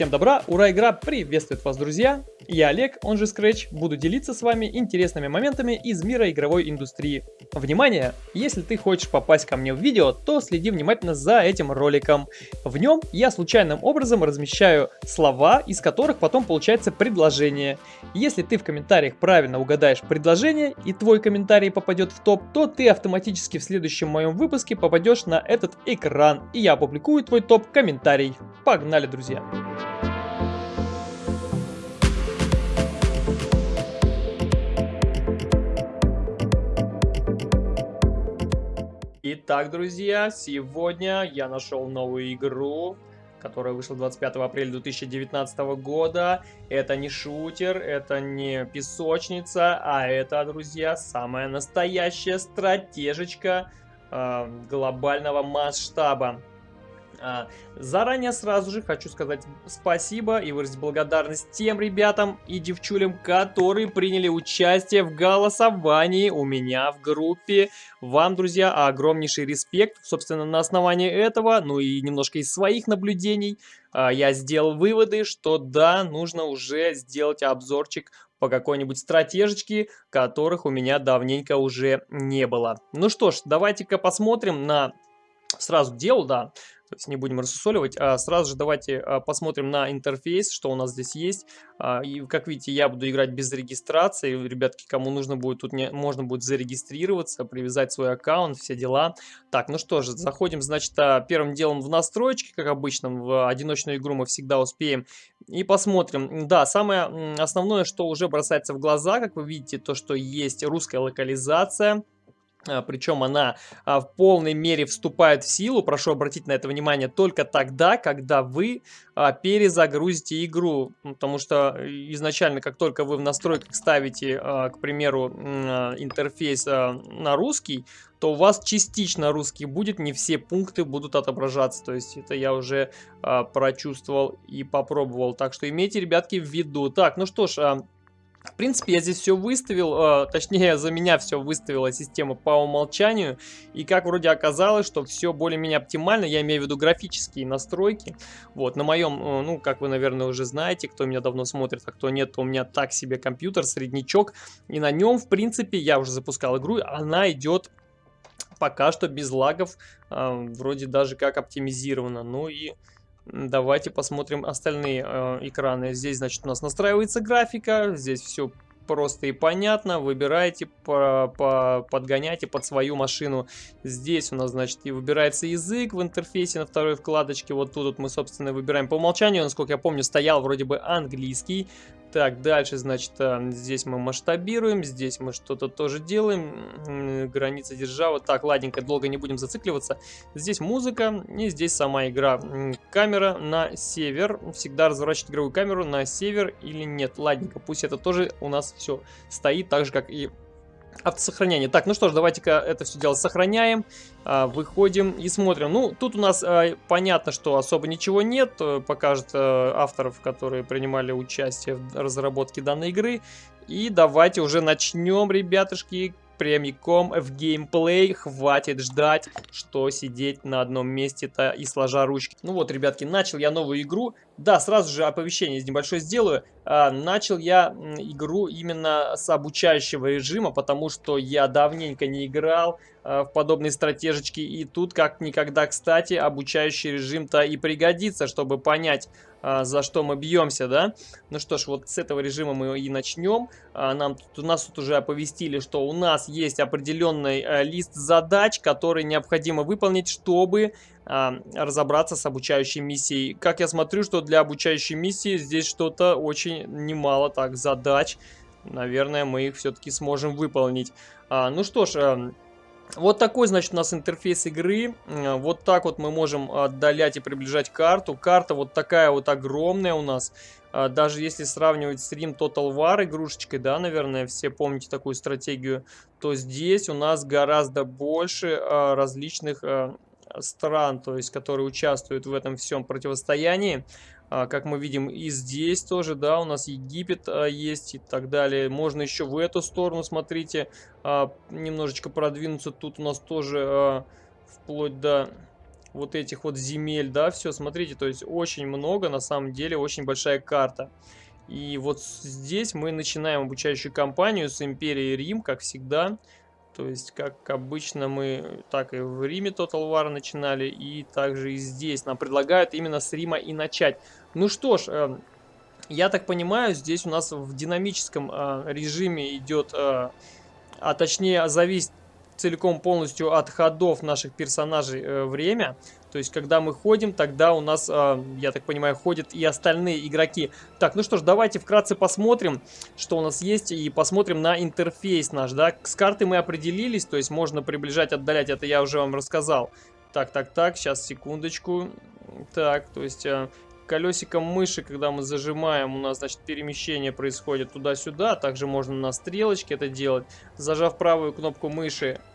Всем добра, ура, игра приветствует вас, друзья! Я Олег, он же Scratch, буду делиться с вами интересными моментами из мира игровой индустрии. Внимание! Если ты хочешь попасть ко мне в видео, то следи внимательно за этим роликом. В нем я случайным образом размещаю слова, из которых потом получается предложение. Если ты в комментариях правильно угадаешь предложение и твой комментарий попадет в топ, то ты автоматически в следующем моем выпуске попадешь на этот экран, и я опубликую твой топ-комментарий. Погнали, друзья! Итак, друзья, сегодня я нашел новую игру, которая вышла 25 апреля 2019 года. Это не шутер, это не песочница, а это, друзья, самая настоящая стратежечка э, глобального масштаба. А, заранее сразу же хочу сказать спасибо и выразить благодарность тем ребятам и девчулям, которые приняли участие в голосовании у меня в группе. Вам, друзья, огромнейший респект. Собственно, на основании этого, ну и немножко из своих наблюдений, а, я сделал выводы, что да, нужно уже сделать обзорчик по какой-нибудь стратежечке, которых у меня давненько уже не было. Ну что ж, давайте-ка посмотрим на сразу к да. То есть не будем рассусоливать. А сразу же давайте а, посмотрим на интерфейс, что у нас здесь есть. А, и как видите, я буду играть без регистрации. Ребятки, кому нужно будет, тут не, можно будет зарегистрироваться, привязать свой аккаунт, все дела. Так, ну что же, заходим, значит, а, первым делом в настройки, как обычно. В одиночную игру мы всегда успеем. И посмотрим. Да, самое основное, что уже бросается в глаза, как вы видите, то, что есть русская локализация. А, Причем она а, в полной мере вступает в силу, прошу обратить на это внимание, только тогда, когда вы а, перезагрузите игру. Потому что изначально, как только вы в настройках ставите, к примеру, интерфейс на русский, то у вас частично русский будет, не все пункты будут отображаться. То есть это я уже прочувствовал и попробовал. Так что имейте, ребятки, в виду. Так, ну что ж... В принципе, я здесь все выставил, э, точнее, за меня все выставила система по умолчанию. И как вроде оказалось, что все более-менее оптимально, я имею в виду графические настройки. Вот, на моем, э, ну, как вы, наверное, уже знаете, кто меня давно смотрит, а кто нет, то у меня так себе компьютер, среднячок. И на нем, в принципе, я уже запускал игру, она идет пока что без лагов, э, вроде даже как оптимизировано. Ну и Давайте посмотрим остальные э, экраны. Здесь, значит, у нас настраивается графика. Здесь все просто и понятно. Выбираете, по, по, подгоняйте под свою машину. Здесь у нас, значит, и выбирается язык в интерфейсе на второй вкладочке. Вот тут вот мы, собственно, выбираем по умолчанию. Насколько я помню, стоял вроде бы английский. Так, дальше, значит, э, здесь мы масштабируем, здесь мы что-то тоже делаем, граница держава. Так, ладненько, долго не будем зацикливаться. Здесь музыка и здесь сама игра. Камера на север, всегда разворачивать игровую камеру на север или нет. Ладненько, пусть это тоже у нас все стоит так же, как и автосохранение. Так, ну что ж, давайте-ка это все дело сохраняем, а, выходим и смотрим. Ну, тут у нас а, понятно, что особо ничего нет, э, покажет а, авторов, которые принимали участие в разработке данной игры. И давайте уже начнем, ребятушки, прямиком в геймплей. Хватит ждать, что сидеть на одном месте-то и сложа ручки. Ну вот, ребятки, начал я новую игру. Да, сразу же оповещение небольшое сделаю. А, начал я игру именно с обучающего режима, потому что я давненько не играл а, в подобные стратежечки. И тут, как никогда, кстати, обучающий режим-то и пригодится, чтобы понять, за что мы бьемся, да? Ну что ж, вот с этого режима мы и начнем. А, нам тут, нас тут уже оповестили, что у нас есть определенный а, лист задач, который необходимо выполнить, чтобы а, разобраться с обучающей миссией. Как я смотрю, что для обучающей миссии здесь что-то очень немало так задач. Наверное, мы их все-таки сможем выполнить. А, ну что ж... Вот такой, значит, у нас интерфейс игры. Вот так вот мы можем отдалять и приближать карту. Карта вот такая вот огромная у нас. А, даже если сравнивать с Rim Total War игрушечкой, да, наверное, все помните такую стратегию, то здесь у нас гораздо больше а, различных стран, то есть, которые участвуют в этом всем противостоянии. А, как мы видим, и здесь тоже, да, у нас Египет а, есть и так далее. Можно еще в эту сторону, смотрите, а, немножечко продвинуться. Тут у нас тоже вплоть до вот этих вот земель, да, все, смотрите, то есть очень много, на самом деле, очень большая карта. И вот здесь мы начинаем обучающую кампанию с Империи Рим, как всегда. То есть, как обычно, мы так и в Риме Total War начинали, и также и здесь. Нам предлагают именно с Рима и начать. Ну что ж, э, я так понимаю, здесь у нас в динамическом э, режиме идет, э, а точнее зависит целиком полностью от ходов наших персонажей э, время. То есть, когда мы ходим, тогда у нас, э, я так понимаю, ходят и остальные игроки. Так, ну что ж, давайте вкратце посмотрим, что у нас есть, и посмотрим на интерфейс наш, да. С карты мы определились, то есть можно приближать, отдалять, это я уже вам рассказал. Так, так, так, сейчас, секундочку. Так, то есть... Э, колесиком мыши, когда мы зажимаем, у нас, значит, перемещение происходит туда-сюда. Также можно на стрелочке это делать. Зажав правую кнопку мыши, а,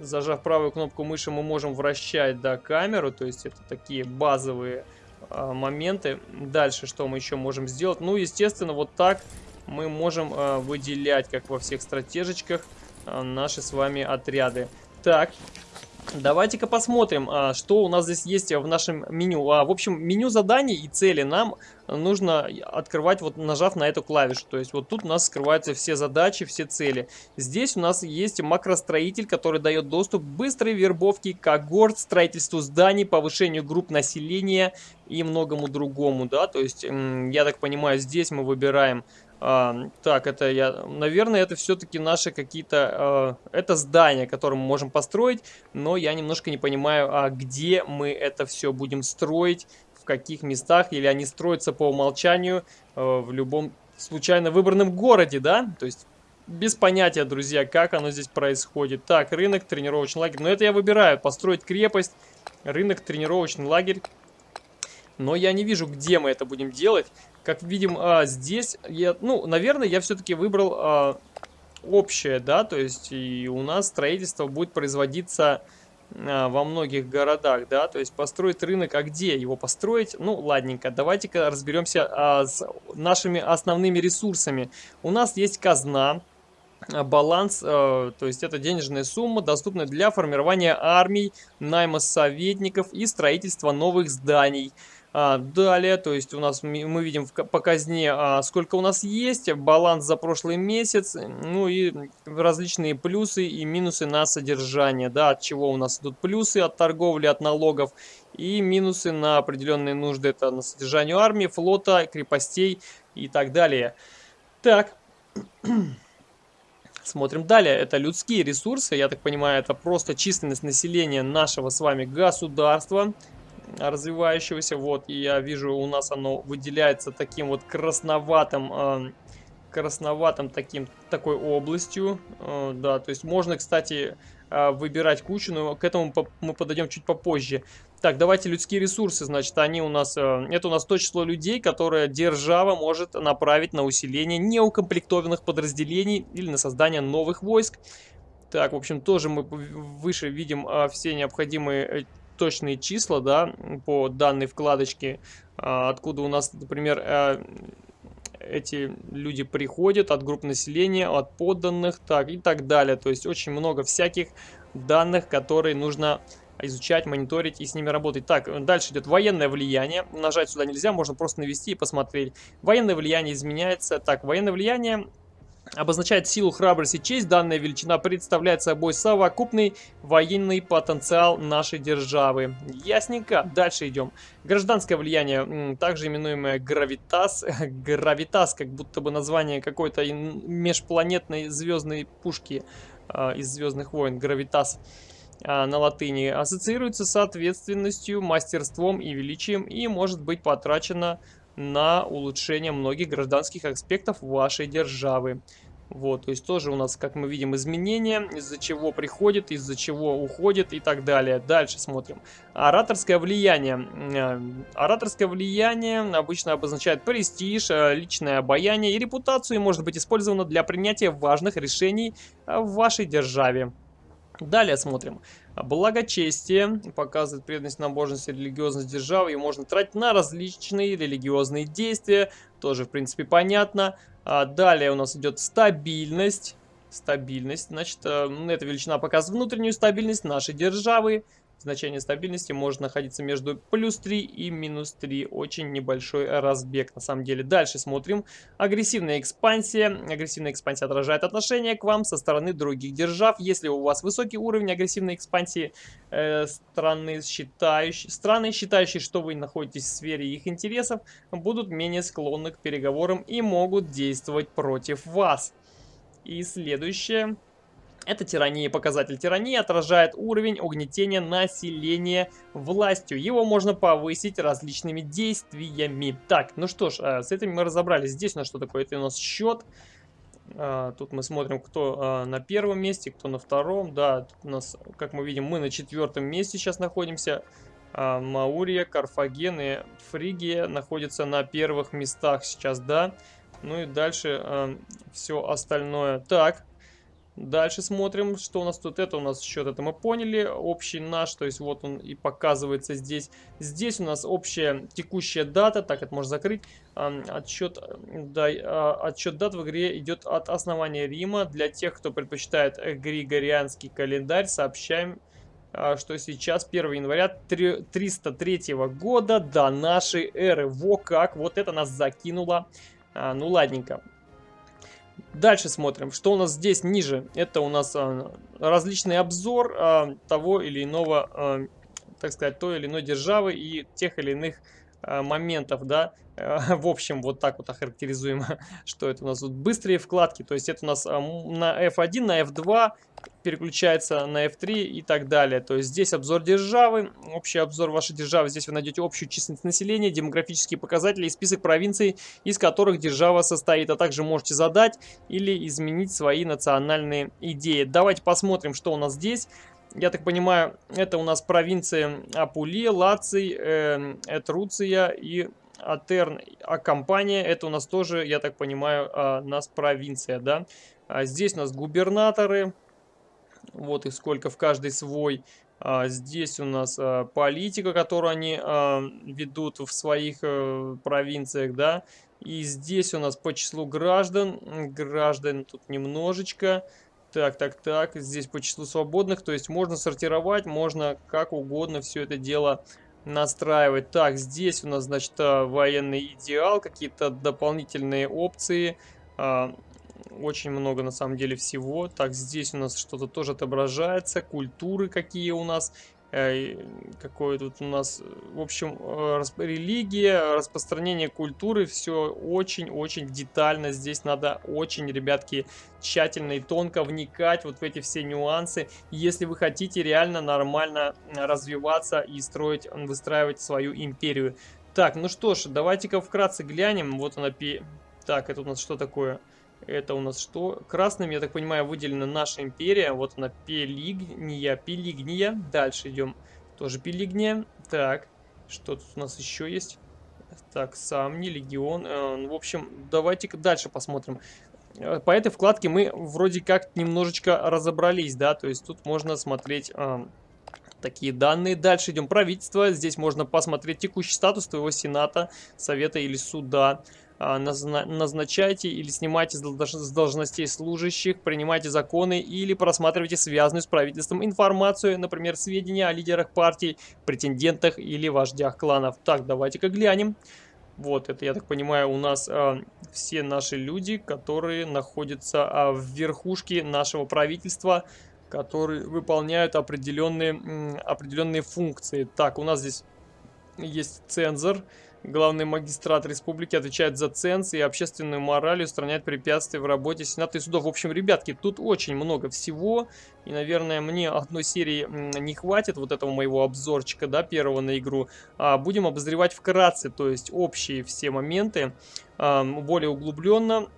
зажав правую кнопку мыши, мы можем вращать, да, камеру, то есть это такие базовые а, моменты. Дальше что мы еще можем сделать? Ну, естественно, вот так мы можем а, выделять, как во всех стратежечках, наши с вами отряды. Так, Давайте-ка посмотрим, а, что у нас здесь есть в нашем меню. А, в общем, меню заданий и цели нам нужно открывать, вот нажав на эту клавишу. То есть вот тут у нас скрываются все задачи, все цели. Здесь у нас есть макростроитель, который дает доступ к быстрой вербовке когорт, строительству зданий, повышению групп населения и многому другому. Да? То есть, я так понимаю, здесь мы выбираем а, так, это я... Наверное, это все-таки наши какие-то... А, это здание, которое мы можем построить, но я немножко не понимаю, а где мы это все будем строить, в каких местах, или они строятся по умолчанию а, в любом случайно выбранном городе, да? То есть без понятия, друзья, как оно здесь происходит. Так, рынок, тренировочный лагерь. Но это я выбираю. Построить крепость, рынок, тренировочный лагерь. Но я не вижу, где мы это будем делать. Как видим, а, здесь, я, ну, наверное, я все-таки выбрал а, общее, да, то есть и у нас строительство будет производиться а, во многих городах, да, то есть построить рынок, а где его построить? Ну, ладненько, давайте-ка разберемся а, с нашими основными ресурсами. У нас есть казна, а, баланс, э, то есть это денежная сумма, доступная для формирования армий, найма советников и строительства новых зданий. А, далее, то есть у нас мы видим в, по казне, а, сколько у нас есть, баланс за прошлый месяц, ну и различные плюсы и минусы на содержание, да, от чего у нас идут плюсы от торговли, от налогов и минусы на определенные нужды, это на содержание армии, флота, крепостей и так далее. Так, Смотрим далее. Это людские ресурсы. Я так понимаю, это просто численность населения нашего с вами государства развивающегося. Вот, и я вижу, у нас оно выделяется таким вот красноватым, э, красноватым таким, такой областью. Э, да, то есть можно, кстати, э, выбирать кучу, но к этому мы подойдем чуть попозже. Так, давайте людские ресурсы, значит, они у нас, это у нас то число людей, которое держава может направить на усиление неукомплектованных подразделений или на создание новых войск. Так, в общем, тоже мы выше видим а, все необходимые э, точные числа, да, по данной вкладочке, а, откуда у нас, например, э, эти люди приходят от групп населения, от подданных, так и так далее. То есть очень много всяких данных, которые нужно изучать, мониторить и с ними работать. Так, дальше идет военное влияние. Нажать сюда нельзя, можно просто навести и посмотреть. Военное влияние изменяется. Так, военное влияние обозначает силу, храбрость и честь. Данная величина представляет собой совокупный военный потенциал нашей державы. Ясненько. Дальше идем. Гражданское влияние, также именуемое гравитас. Гравитас, как будто бы название какой-то межпланетной звездной пушки э, из Звездных войн. Гравитас э, на латыни. Ассоциируется с ответственностью, мастерством и величием и может быть потрачено на улучшение многих гражданских аспектов вашей державы. Вот, то есть тоже у нас, как мы видим, изменения, из-за чего приходит, из-за чего уходит и так далее. Дальше смотрим. Ораторское влияние. Э, ораторское влияние обычно обозначает престиж, э, личное обаяние и репутацию и может быть использовано для принятия важных решений э, в вашей державе. Далее смотрим. Благочестие показывает преданность, набожность и религиозность державы. и можно тратить на различные религиозные действия. Тоже, в принципе, понятно. А далее у нас идет стабильность. Стабильность. Значит, э, эта величина показывает внутреннюю стабильность нашей державы. Значение стабильности может находиться между плюс 3 и минус 3. Очень небольшой разбег на самом деле. Дальше смотрим. Агрессивная экспансия. Агрессивная экспансия отражает отношение к вам со стороны других держав. Если у вас высокий уровень агрессивной экспансии э, страны, считающие, страны, считающие, что вы находитесь в сфере их интересов, будут менее склонны к переговорам и могут действовать против вас. И следующее. Это тирания. Показатель тирании отражает уровень угнетения населения властью. Его можно повысить различными действиями. Так, ну что ж, э, с этим мы разобрались. Здесь у нас что такое? Это у нас счет. А, тут мы смотрим, кто а, на первом месте, кто на втором. Да, тут у нас, как мы видим, мы на четвертом месте сейчас находимся. Маурия, Карфаген и Фригия находятся на первых местах сейчас, да. Ну и дальше все остальное. Так, Дальше смотрим, что у нас тут. Это у нас счет, это мы поняли. Общий наш, то есть вот он и показывается здесь. Здесь у нас общая текущая дата. Так, это можно закрыть. Отсчет, да, а, отсчет дат в игре идет от основания Рима. Для тех, кто предпочитает григорианский календарь, сообщаем, а, что сейчас 1 января 303 года до нашей эры. Во как, вот это нас закинуло. А, ну ладненько. Дальше смотрим, что у нас здесь ниже. Это у нас а, различный обзор а, того или иного, а, так сказать, той или иной державы и тех или иных а, моментов, да. В общем, вот так вот охарактеризуем, что это у нас тут быстрые вкладки. То есть это у нас а, на F1, на F2 переключается на F3 и так далее. То есть здесь обзор державы, общий обзор вашей державы. Здесь вы найдете общую численность населения, демографические показатели и список провинций, из которых держава состоит. А также можете задать или изменить свои национальные идеи. Давайте посмотрим, что у нас здесь. Я так понимаю, это у нас провинции Апулия, Лаций, э, Этруция и Атерн. А компания, это у нас тоже, я так понимаю, э, нас провинция, да. А здесь у нас губернаторы, вот их сколько в каждой свой. А, здесь у нас а, политика, которую они а, ведут в своих а, провинциях, да. И здесь у нас по числу граждан, граждан тут немножечко. Так, так, так, здесь по числу свободных, то есть можно сортировать, можно как угодно все это дело настраивать. Так, здесь у нас, значит, а, военный идеал, какие-то дополнительные опции, очень много на самом деле всего. Так, здесь у нас что-то тоже отображается. Культуры какие у нас. Э, какое тут у нас... В общем, э, религия, распространение культуры. Все очень-очень детально. Здесь надо очень, ребятки, тщательно и тонко вникать вот в эти все нюансы. Если вы хотите реально нормально развиваться и строить, выстраивать свою империю. Так, ну что ж, давайте-ка вкратце глянем. Вот она... Так, это у нас что такое? Это у нас что? Красным, я так понимаю, выделена наша империя. Вот она, Пелигния, Пелигния. Дальше идем. Тоже Пелигния. Так, что тут у нас еще есть? Так, Самни, Легион. Э, ну, в общем, давайте-ка дальше посмотрим. Э, по этой вкладке мы вроде как немножечко разобрались, да, то есть тут можно смотреть э, такие данные. Дальше идем правительство, здесь можно посмотреть текущий статус твоего сената, совета или суда. А, назначайте или снимайте с должностей служащих, принимайте законы или просматривайте связанную с правительством информацию, например, сведения о лидерах партий, претендентах или вождях кланов. Так, давайте-ка глянем. Вот, это, я так понимаю, у нас э, все наши люди, которые находятся э, в верхушке нашего правительства, которые выполняют определенные, определенные функции. Так, у нас здесь есть цензор, Главный магистрат республики отвечает за ценз и общественную мораль и устраняет препятствия в работе Сената и судов. В общем, ребятки, тут очень много всего. И, наверное, мне одной серии не хватит вот этого моего обзорчика, да, первого на игру. А будем обозревать вкратце, то есть общие все моменты, более углубленно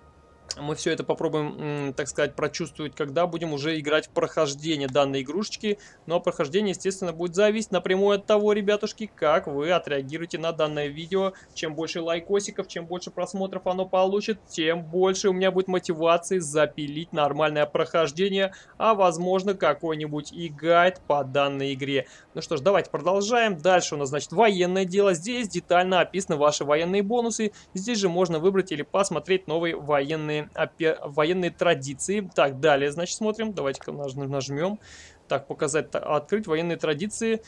мы все это попробуем, так сказать, прочувствовать, когда будем уже играть в прохождение данной игрушечки. Но прохождение, естественно, будет зависеть напрямую от того, ребятушки, как вы отреагируете на данное видео. Чем больше лайкосиков, чем больше просмотров оно получит, тем больше у меня будет мотивации запилить нормальное прохождение, а возможно какой-нибудь и гайд по данной игре. Ну что ж, давайте продолжаем. Дальше у нас, значит, военное дело. Здесь детально описаны ваши военные бонусы. Здесь же можно выбрать или посмотреть новые военные военные, военные традиции. Так, далее, значит, смотрим. Давайте-ка нажмем. Так, показать, открыть военные традиции.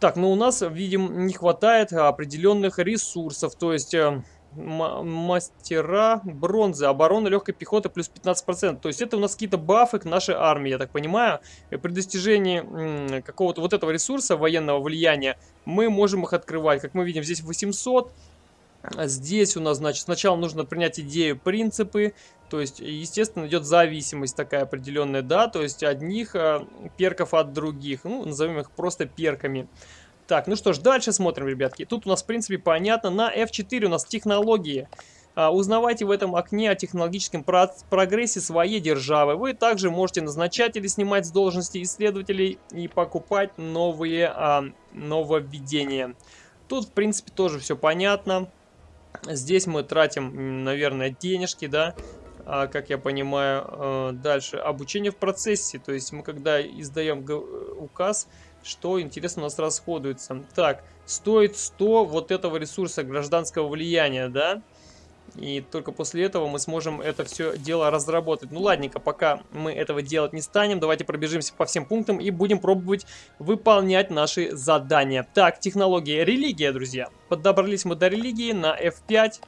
Так, ну у нас, видим, не хватает определенных ресурсов. То есть э, мастера бронзы, оборона легкой пехоты плюс 15%. То есть это у нас какие-то бафы к нашей армии, я так понимаю. При достижении какого-то вот этого ресурса военного влияния мы можем их открывать. Как мы видим, здесь 800. А здесь у нас, значит, сначала нужно принять идею, принципы. То есть, естественно, идет зависимость такая определенная, да. То есть одних э, перков от других. Ну, назовем их просто перками. Так, ну что ж, дальше смотрим, ребятки. Тут у нас, в принципе, понятно. На F4 у нас технологии. А, узнавайте в этом окне о технологическом про прогрессе своей державы. Вы также можете назначать или снимать с должности исследователей и покупать новые а, нововведения. Тут, в принципе, тоже все понятно. Здесь мы тратим, наверное, денежки, да, а, как я понимаю. А, дальше, обучение в процессе. То есть мы, когда издаем указ что, интересно, у нас расходуется. Так, стоит 100 вот этого ресурса гражданского влияния, да? И только после этого мы сможем это все дело разработать. Ну ладненько, пока мы этого делать не станем, давайте пробежимся по всем пунктам и будем пробовать выполнять наши задания. Так, технология религия, друзья. Подобрались мы до религии на F5.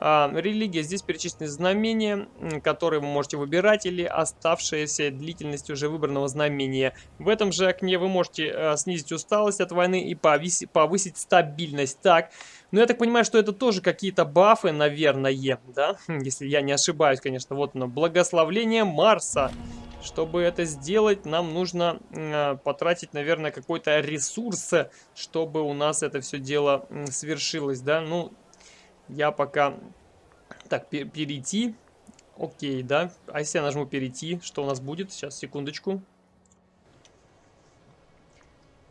А, религия, здесь перечислены знамения, которые вы можете выбирать, или оставшаяся длительность уже выбранного знамения. В этом же окне вы можете а, снизить усталость от войны и повысить, стабильность. Так, ну я так понимаю, что это тоже какие-то бафы, наверное, да? Если я не ошибаюсь, конечно. Вот оно, благословление Марса. Чтобы это сделать, нам нужно э, потратить, наверное, какой-то ресурс, чтобы у нас это все дело э, свершилось, да? Ну, я пока... Так, перейти. Окей, да. А если я нажму перейти, что у нас будет? Сейчас, секундочку.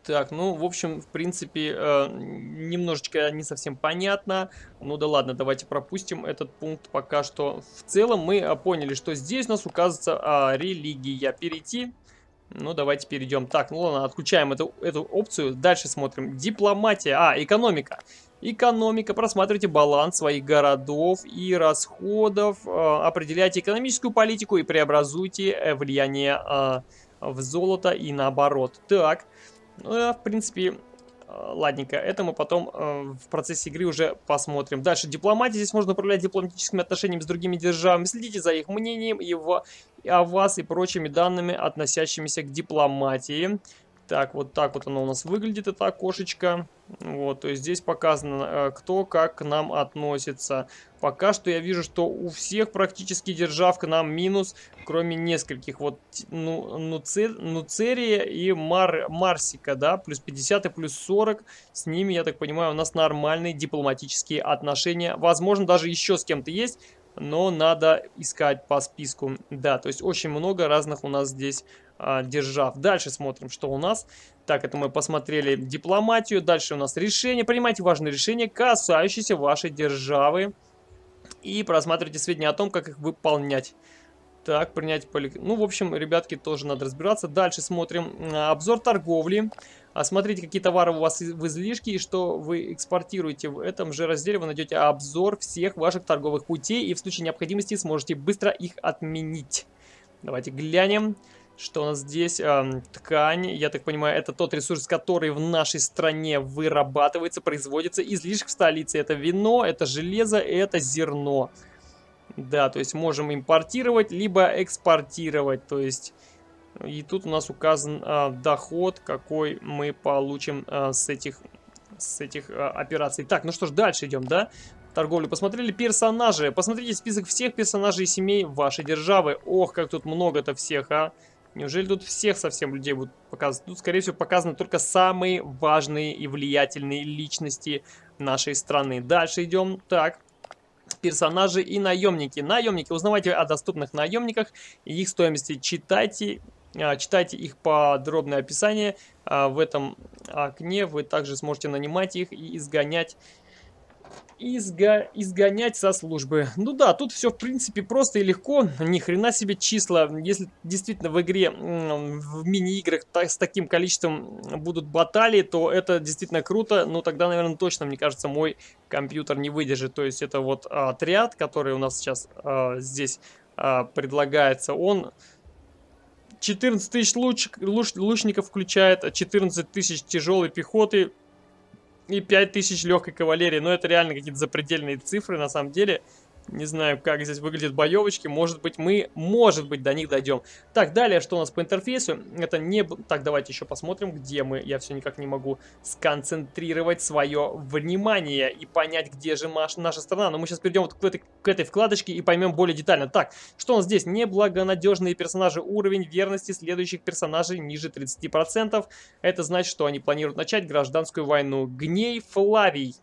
Так, ну, в общем, в принципе, э, немножечко не совсем понятно. Ну да ладно, давайте пропустим этот пункт пока что. В целом мы э, поняли, что здесь у нас указывается э, религия. Перейти. Ну, давайте перейдем. Так, ну ладно, отключаем эту, эту опцию. Дальше смотрим. Дипломатия. А, экономика. Экономика. Просматривайте баланс своих городов и расходов. Э, определяйте экономическую политику и преобразуйте э, влияние э, в золото и наоборот. Так, ну, в принципе, ладненько. Это мы потом в процессе игры уже посмотрим. Дальше дипломатия. Здесь можно управлять дипломатическими отношениями с другими державами. Следите за их мнением и о вас и прочими данными, относящимися к дипломатии. Так, вот так вот оно у нас выглядит, это окошечко. Вот, то есть здесь показано, э, кто как к нам относится. Пока что я вижу, что у всех практически держав к нам минус, кроме нескольких. Вот ну, Нуцер, Нуцерия и Мар, Марсика, да, плюс 50 и плюс 40. С ними, я так понимаю, у нас нормальные дипломатические отношения. Возможно, даже еще с кем-то есть, но надо искать по списку. Да, то есть очень много разных у нас здесь а, держав. Дальше смотрим, что у нас. Так, это мы посмотрели дипломатию. Дальше у нас решение. Принимайте важные решения, касающиеся вашей державы. И просматривайте сведения о том, как их выполнять. Так, принять поли... Ну, в общем, ребятки, тоже надо разбираться. Дальше смотрим. Обзор торговли. Осмотрите, какие товары у вас в излишке и что вы экспортируете. В этом же разделе вы найдете обзор всех ваших торговых путей. И в случае необходимости сможете быстро их отменить. Давайте глянем. Что у нас здесь? Ткань. Я так понимаю, это тот ресурс, который в нашей стране вырабатывается, производится. Излишек в столице. Это вино, это железо, это зерно. Да, то есть можем импортировать, либо экспортировать. То есть... И тут у нас указан э, доход, какой мы получим э, с этих, с этих э, операций. Так, ну что ж, дальше идем, да? торговлю. Посмотрели персонажи. Посмотрите список всех персонажей семей вашей державы. Ох, как тут много-то всех, а. Неужели тут всех совсем людей будут показывать? Тут, скорее всего, показаны только самые важные и влиятельные личности нашей страны. Дальше идем. Так, персонажи и наемники. Наемники. Узнавайте о доступных наемниках и их стоимости. Читайте, а, читайте их подробное описание. А, в этом окне вы также сможете нанимать их и изгонять изго... изгонять со службы. Ну да, тут все в принципе просто и легко. Ни хрена себе числа. Если действительно в игре, в мини-играх с таким количеством будут баталии, то это действительно круто. Но тогда, наверное, точно, мне кажется, мой компьютер не выдержит. То есть это вот отряд, который у нас сейчас а, здесь а, предлагается, он... 14 тысяч луч, луч, лучников включает, 14 тысяч тяжелой пехоты, и 5000 легкой кавалерии. Но это реально какие-то запредельные цифры на самом деле. Не знаю, как здесь выглядят боевочки. Может быть, мы, может быть, до них дойдем. Так, далее, что у нас по интерфейсу? Это не... Так, давайте еще посмотрим, где мы. Я все никак не могу сконцентрировать свое внимание и понять, где же наша страна. Но мы сейчас перейдем вот к этой, к этой вкладочке и поймем более детально. Так, что у нас здесь? Неблагонадежные персонажи. Уровень верности следующих персонажей ниже 30%. Это значит, что они планируют начать гражданскую войну. Гней Флавий.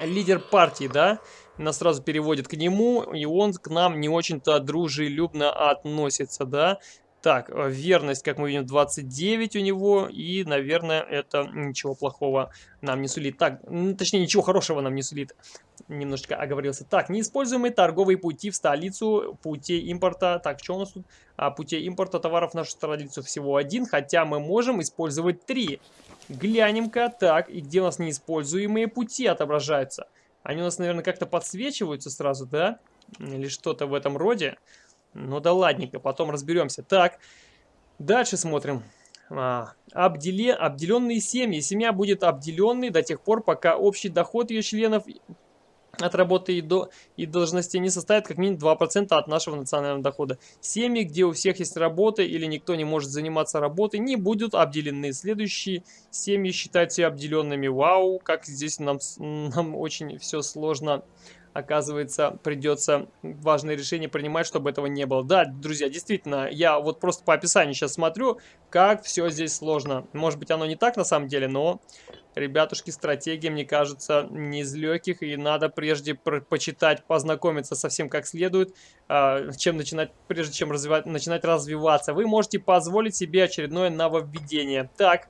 Лидер партии, да? Нас сразу переводит к нему, и он к нам не очень-то дружелюбно относится, да. Так, э, верность, как мы видим, 29 у него, и, наверное, это ничего плохого нам не сулит. Так, точнее, ничего хорошего нам не сулит. Немножечко оговорился. Так, неиспользуемые торговые пути в столицу, пути импорта. Так, что у нас тут? А, путей импорта товаров в нашу столицу всего один, хотя мы можем использовать три. Глянем-ка. Так, и где у нас неиспользуемые пути отображаются? Они у нас, наверное, как-то подсвечиваются сразу, да? Или что-то в этом роде. Ну да ладненько, потом разберемся. Так, дальше смотрим. А, обделе, обделенные семьи. Семья будет обделенной до тех пор, пока общий доход ее членов от работы и, до, и должности не составит как минимум 2% от нашего национального дохода. Семьи, где у всех есть работа или никто не может заниматься работой, не будут обделены. Следующие семьи считаются обделенными. Вау, как здесь нам, нам очень все сложно оказывается, придется важное решение принимать, чтобы этого не было. Да, друзья, действительно, я вот просто по описанию сейчас смотрю, как все здесь сложно. Может быть, оно не так на самом деле, но, ребятушки, стратегия, мне кажется, не из легких, и надо прежде почитать, познакомиться совсем как следует, а, чем начинать, прежде чем развивать, начинать развиваться. Вы можете позволить себе очередное нововведение. Так,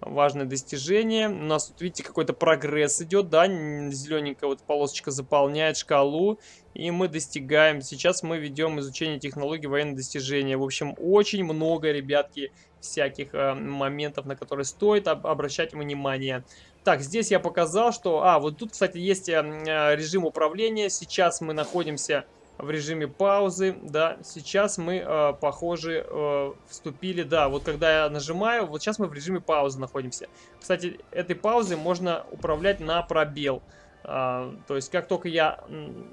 важное достижение. У нас тут, видите, какой-то прогресс идет, да, зелененькая вот полосочка заполняет шкалу, и мы достигаем. Сейчас мы ведем изучение технологий военных достижения. В общем, очень много, ребятки, всяких э, моментов, на которые стоит об обращать внимание. Так, здесь я показал, что... А, вот тут, кстати, есть э, э режим управления. Сейчас мы находимся в режиме паузы, да, сейчас мы, э, похоже, э, вступили, да, вот когда я нажимаю, вот сейчас мы в режиме паузы находимся. Кстати, этой паузой можно управлять на пробел, э, то есть как только я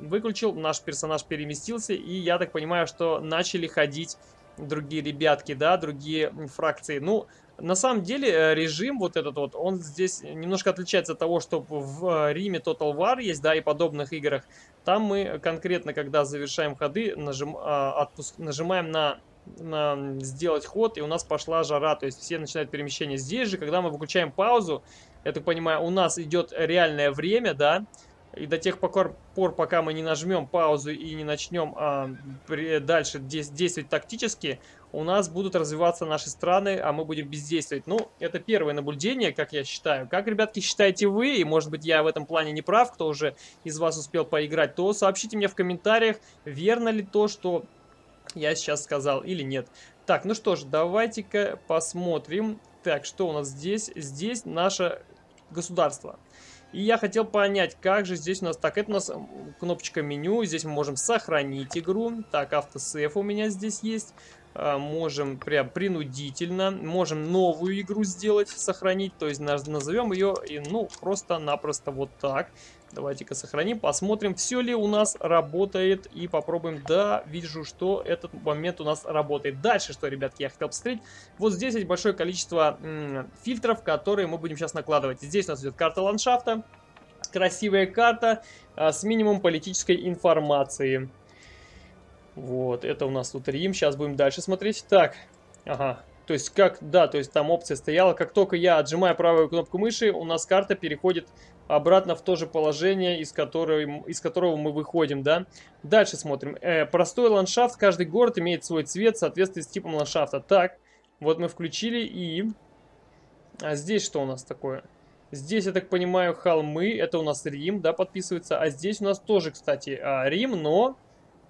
выключил, наш персонаж переместился, и я так понимаю, что начали ходить другие ребятки, да, другие фракции, ну, на самом деле э, режим вот этот вот, он здесь немножко отличается от того, что в э, Риме Total War есть, да, и подобных играх. Там мы конкретно, когда завершаем ходы, нажим, а, отпуск, нажимаем на, на сделать ход, и у нас пошла жара, то есть все начинают перемещение. Здесь же, когда мы выключаем паузу, я так понимаю, у нас идет реальное время, да, и до тех пор, пока мы не нажмем паузу и не начнем а, при, дальше действовать тактически, у нас будут развиваться наши страны, а мы будем бездействовать. Ну, это первое наблюдение, как я считаю. Как, ребятки, считаете вы, и может быть я в этом плане не прав, кто уже из вас успел поиграть, то сообщите мне в комментариях, верно ли то, что я сейчас сказал или нет. Так, ну что ж, давайте-ка посмотрим. Так, что у нас здесь? Здесь наше государство. И я хотел понять, как же здесь у нас... Так, это у нас кнопочка меню. Здесь мы можем сохранить игру. Так, автосейф у меня здесь есть. А, можем прям принудительно. Можем новую игру сделать, сохранить. То есть назовем ее, ну, просто-напросто вот так. Давайте-ка сохраним, посмотрим, все ли у нас работает. И попробуем. Да, вижу, что этот момент у нас работает. Дальше, что, ребятки, я хотел посмотреть. Вот здесь есть большое количество фильтров, которые мы будем сейчас накладывать. Здесь у нас идет карта ландшафта. Красивая карта а, с минимум политической информации. Вот, это у нас тут Рим. Сейчас будем дальше смотреть. Так, ага, то есть, как, да, то есть там опция стояла. Как только я отжимаю правую кнопку мыши, у нас карта переходит обратно в то же положение, из которого, из которого мы выходим, да. Дальше смотрим. Э, простой ландшафт. Каждый город имеет свой цвет в соответствии с типом ландшафта. Так, вот мы включили и... А здесь что у нас такое? Здесь, я так понимаю, холмы, это у нас Рим, да, подписывается. А здесь у нас тоже, кстати, а, Рим, но...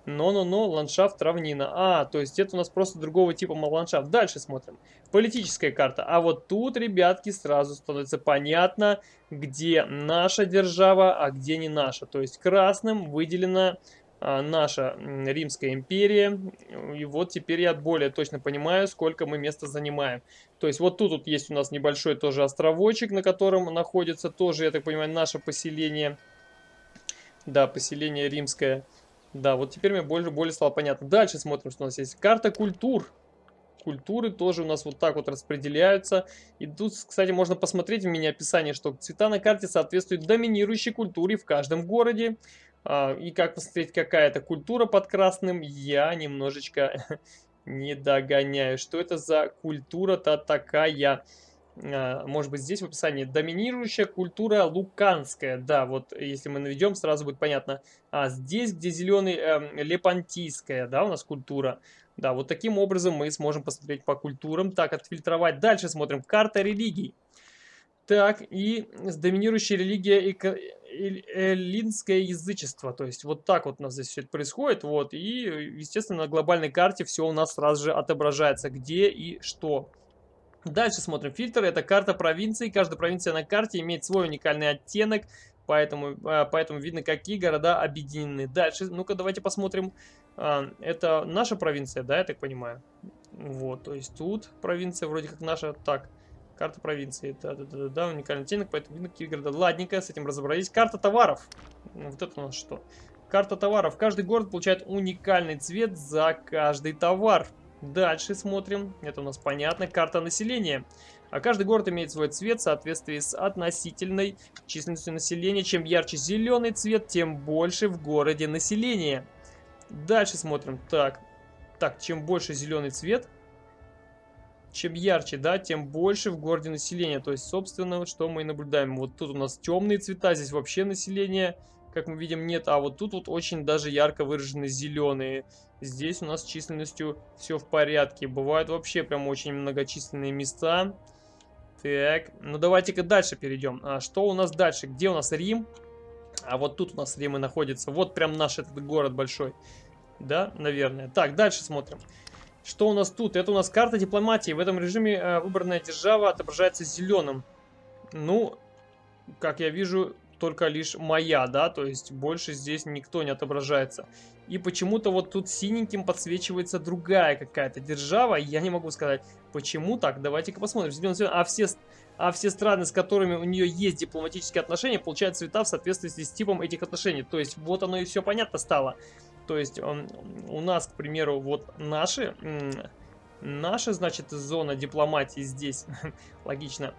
Но-но-но, ландшафт равнина. А, то есть это у нас просто другого типа ландшафт. Дальше смотрим. Политическая карта. А вот тут, ребятки, сразу становится понятно, где наша держава, а где не наша. То есть красным выделена а, наша Римская империя. И вот теперь я более точно понимаю, сколько мы места занимаем. То есть вот тут вот есть у нас небольшой тоже островочек, на котором находится тоже, я так понимаю, наше поселение. Да, поселение римское. Да, вот теперь мне больше, более стало понятно. Дальше смотрим, что у нас есть. Карта культур. Культуры тоже у нас вот так вот распределяются. И тут, кстати, можно посмотреть в мини-описании, что цвета на карте соответствуют доминирующей культуре в каждом городе. А, и как посмотреть, какая это культура под красным, я немножечко не догоняю. Что это за культура-то такая? А, может быть, здесь в описании. Доминирующая культура луканская. Да, вот если мы наведем, сразу будет понятно. А здесь, где зеленый, э, лепантийская, да, у нас культура. Да, вот таким образом мы сможем посмотреть по культурам. Так, отфильтровать. Дальше смотрим. Карта религий. Так, и доминирующая религия эллинское язычество. То есть вот так вот у нас здесь все это происходит. Вот, и, естественно, на глобальной карте все у нас сразу же отображается, где и что. Дальше смотрим фильтры. Это карта провинции. Каждая провинция на карте имеет свой уникальный оттенок. Поэтому, а, поэтому видно, какие города объединены. Дальше, ну-ка, давайте посмотрим. А, это наша провинция, да, я так понимаю? Вот, то есть тут провинция вроде как наша. Так, Карта провинции. Да-да-да, уникальный оттенок, поэтому видно какие города. Ладненько, с этим разобрались. Карта товаров. Вот это у нас что? Карта товаров. Каждый город получает уникальный цвет за каждый товар. Дальше смотрим. Это у нас понятно. Карта населения. А каждый город имеет свой цвет в соответствии с относительной численностью населения. Чем ярче зеленый цвет, тем больше в городе населения. Дальше смотрим. Так, так чем больше зеленый цвет, чем ярче, да, тем больше в городе населения. То есть, собственно, что мы и наблюдаем. Вот тут у нас темные цвета, здесь вообще население, как мы видим, нет. А вот тут вот очень даже ярко выражены зеленые. Здесь у нас с численностью все в порядке. Бывают вообще прям очень многочисленные места. Так, ну давайте-ка дальше перейдем. А что у нас дальше? Где у нас Рим? А вот тут у нас Рим и находится. Вот прям наш этот город большой. Да, наверное. Так, дальше смотрим. Что у нас тут? Это у нас карта дипломатии. В этом режиме э, выбранная держава отображается зеленым. Ну, как я вижу, только лишь моя, да, то есть больше здесь никто не отображается. И почему-то вот тут синеньким подсвечивается другая какая-то держава, я не могу сказать, почему так, давайте-ка посмотрим. А все, а все страны, с которыми у нее есть дипломатические отношения, получают цвета в соответствии с типом этих отношений. То есть вот оно и все понятно стало. То есть он, у нас, к примеру, вот наши, наша, значит, зона дипломатии здесь, логично,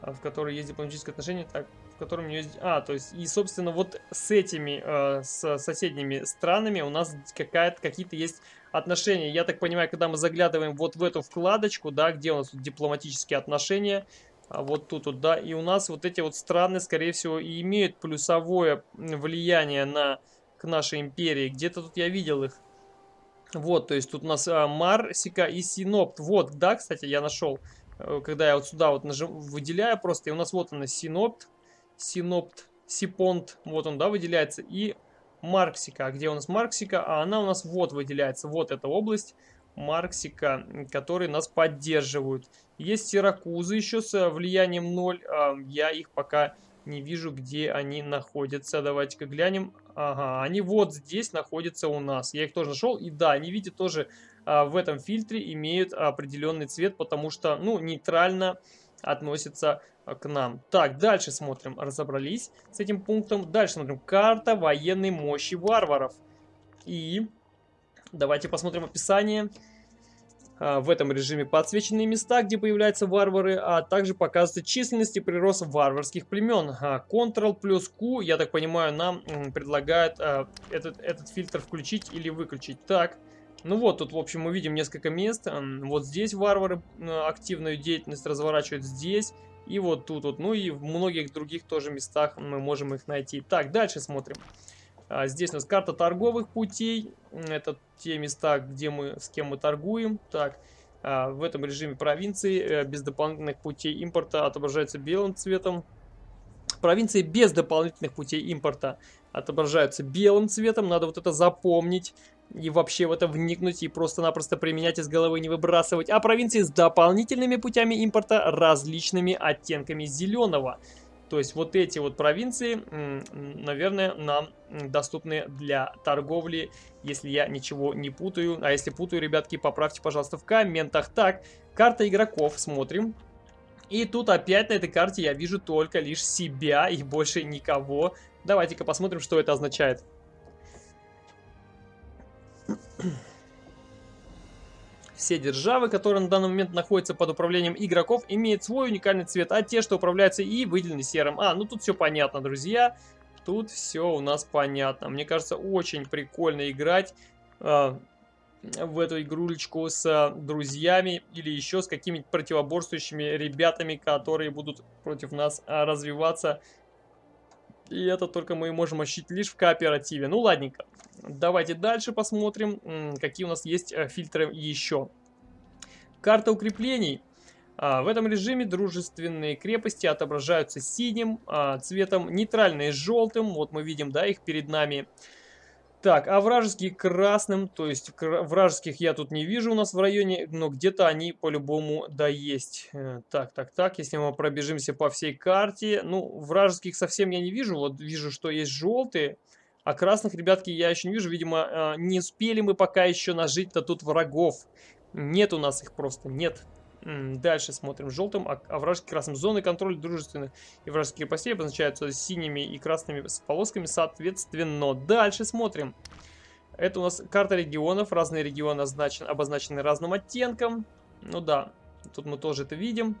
в которой есть дипломатические отношения, так, котором есть... А, то есть, и, собственно, вот с этими, э, с соседними странами у нас какие-то есть отношения. Я так понимаю, когда мы заглядываем вот в эту вкладочку, да, где у нас дипломатические отношения, а вот тут вот, да, и у нас вот эти вот страны, скорее всего, и имеют плюсовое влияние на к нашей империи. Где-то тут я видел их. Вот, то есть тут у нас а, Марсика и Синопт. Вот, да, кстати, я нашел. Э, когда я вот сюда вот нажим, выделяю просто, и у нас вот она Синопт, Синопт, Сипонт, вот он, да, выделяется. И Марксика. А где у нас Марксика? А она у нас вот выделяется. Вот эта область Марксика, которые нас поддерживают. Есть Сиракузы еще с влиянием 0. А, я их пока не вижу, где они находятся. Давайте-ка глянем. Ага, они вот здесь находятся у нас. Я их тоже нашел. И да, они, видите, тоже а, в этом фильтре имеют определенный цвет, потому что, ну, нейтрально относятся к нам. Так, дальше смотрим. Разобрались с этим пунктом. Дальше смотрим. Карта военной мощи варваров. И давайте посмотрим описание. А, в этом режиме подсвеченные места, где появляются варвары, а также показывается численность и прирост варварских племен. А, Ctrl плюс Q, я так понимаю, нам предлагает этот, этот фильтр включить или выключить. Так, ну вот, тут, в общем, мы видим несколько мест. Вот здесь варвары активную деятельность разворачивают, здесь. И вот тут вот, ну и в многих других тоже местах мы можем их найти. Так, дальше смотрим. А, здесь у нас карта торговых путей. Это те места, где мы, с кем мы торгуем. Так, а, в этом режиме провинции э, без дополнительных путей импорта отображается белым цветом. Провинции без дополнительных путей импорта отображаются белым цветом. Надо вот это запомнить и вообще в это вникнуть и просто-напросто применять из головы не выбрасывать. А провинции с дополнительными путями импорта различными оттенками зеленого. То есть вот эти вот провинции, наверное, нам доступны для торговли, если я ничего не путаю. А если путаю, ребятки, поправьте, пожалуйста, в комментах. Так, карта игроков, смотрим. И тут опять на этой карте я вижу только лишь себя и больше никого. Давайте-ка посмотрим, что это означает. Все державы, которые на данный момент находятся под управлением игроков, имеют свой уникальный цвет, а те, что управляются и выделены серым. А, ну тут все понятно, друзья. Тут все у нас понятно. Мне кажется, очень прикольно играть э, в эту игрулечку с э, друзьями или еще с какими-то противоборствующими ребятами, которые будут против нас э, развиваться. И это только мы можем ощутить лишь в кооперативе. Ну, ладненько. Давайте дальше посмотрим, какие у нас есть э, фильтры еще. Карта укреплений. А, в этом режиме дружественные крепости отображаются синим а, цветом, нейтральные желтым. Вот мы видим, да, их перед нами. Так, а вражеские красным, то есть вражеских я тут не вижу у нас в районе, но где-то они по-любому да есть. Э, так, так, так, если мы пробежимся по всей карте, ну, вражеских совсем я не вижу, вот вижу, что есть желтые, а красных, ребятки, я еще не вижу. Видимо, а, не успели мы пока еще нажить-то тут врагов. Нет у нас их просто, нет. Дальше смотрим. Желтым, а, вражеским красным. Зоны контроля дружественных и вражеских крепостей обозначаются синими и красными полосками соответственно. Дальше смотрим. Это у нас карта регионов. Разные регионы означены, обозначены разным оттенком. Ну да, тут мы тоже это видим.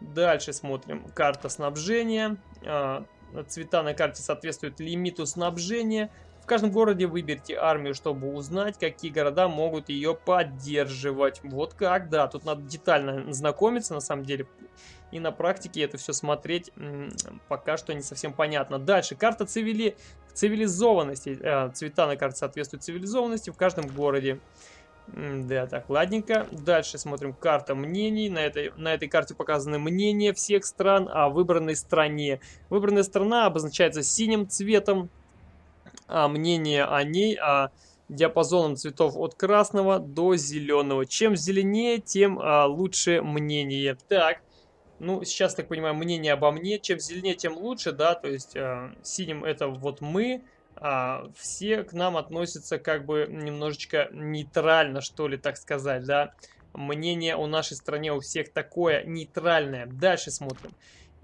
Дальше смотрим. Карта снабжения. А, цвета на карте соответствуют лимиту снабжения. В каждом городе выберите армию, чтобы узнать, какие города могут ее поддерживать. Вот как, да, тут надо детально знакомиться, на самом деле. И на практике это все смотреть пока что не совсем понятно. Дальше, карта цивили... цивилизованности. Э, цвета на карте соответствуют цивилизованности в каждом городе. Да, так, ладненько. Дальше смотрим карта мнений. На этой, на этой карте показаны мнения всех стран о выбранной стране. Выбранная страна обозначается синим цветом, а мнение о ней а диапазоном цветов от красного до зеленого. Чем зеленее, тем а, лучше мнение. Так, ну, сейчас, так понимаю, мнение обо мне. Чем зеленее, тем лучше, да, то есть а, синим это вот мы, а, все к нам относятся как бы немножечко нейтрально, что ли, так сказать, да. Мнение о нашей стране у всех такое нейтральное. Дальше смотрим.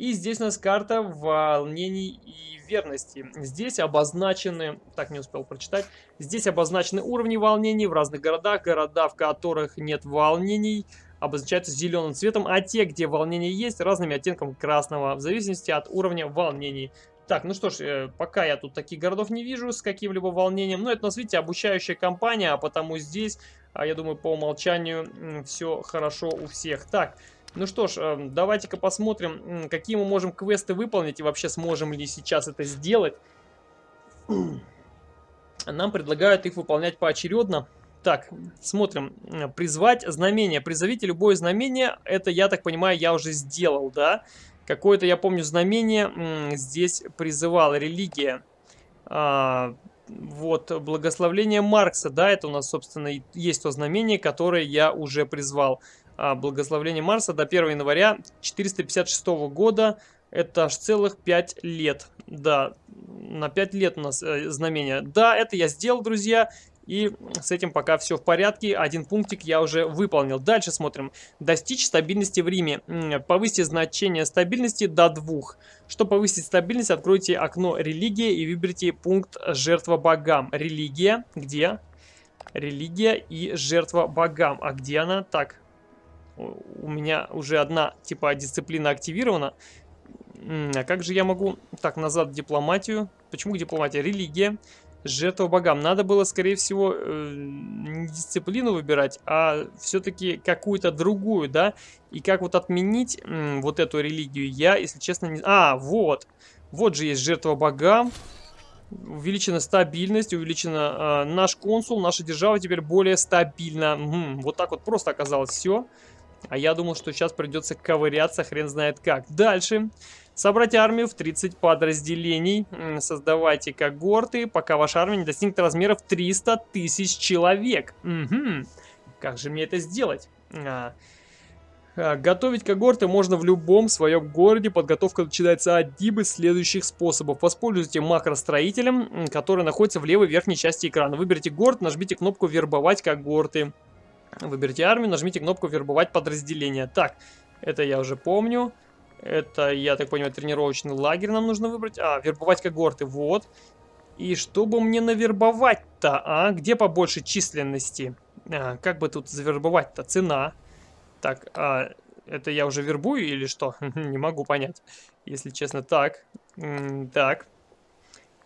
И здесь у нас карта волнений и верности. Здесь обозначены, так не успел прочитать, здесь обозначены уровни волнений в разных городах. Города, в которых нет волнений, обозначаются зеленым цветом, а те, где волнение есть, разными оттенками красного, в зависимости от уровня волнений. Так, ну что ж, э, пока я тут таких городов не вижу с каким-либо волнением. Но это у видите, обучающая компания, а потому здесь, а, я думаю, по умолчанию все хорошо у всех. Так, ну что ж, э, давайте-ка посмотрим, какие мы можем квесты выполнить и вообще сможем ли сейчас это сделать. Нам предлагают их выполнять поочередно. Так, смотрим. Призвать знамение. Призовите любое знамение. Это, я так понимаю, я уже сделал, да? Какое-то, я помню, знамение здесь призывала религия. А, вот, благословление Маркса, да, это у нас, собственно, есть то знамение, которое я уже призвал. А, благословение Марса до 1 января 456 года, это аж целых 5 лет. Да, на 5 лет у нас э, знамение. Да, это я сделал, друзья. И с этим пока все в порядке. Один пунктик я уже выполнил. Дальше смотрим. Достичь стабильности в Риме. Повысьте значение стабильности до двух. Чтобы повысить стабильность, откройте окно «Религия» и выберите пункт «Жертва богам». Религия. Где? Религия и жертва богам. А где она? Так, у меня уже одна типа дисциплина активирована. А как же я могу... Так, назад дипломатию. Почему дипломатия? Религия. Жертва богам. Надо было, скорее всего, э, не дисциплину выбирать, а все-таки какую-то другую, да? И как вот отменить вот эту религию, я, если честно, не... А, вот. Вот же есть жертва богам. Увеличена стабильность, увеличена э, наш консул, наша держава теперь более стабильна. Угу, вот так вот просто оказалось все. А я думал, что сейчас придется ковыряться, хрен знает как. Дальше. Собрать армию в 30 подразделений. Создавайте когорты, пока ваша армия не достигнет размеров 300 тысяч человек. Угу. Как же мне это сделать? А, а, готовить когорты можно в любом своем городе. Подготовка начинается одним из следующих способов. Воспользуйте макростроителем, который находится в левой верхней части экрана. Выберите город, нажмите кнопку «Вербовать когорты». Выберите армию, нажмите кнопку «Вербовать подразделение». Так, это я уже помню. Это, я так понимаю, тренировочный лагерь нам нужно выбрать. А, вербовать когорты, вот. И чтобы мне навербовать-то, а? Где побольше численности? А, как бы тут завербовать-то? Цена. Так, а, это я уже вербую или что? Не могу понять, если честно. Так, так.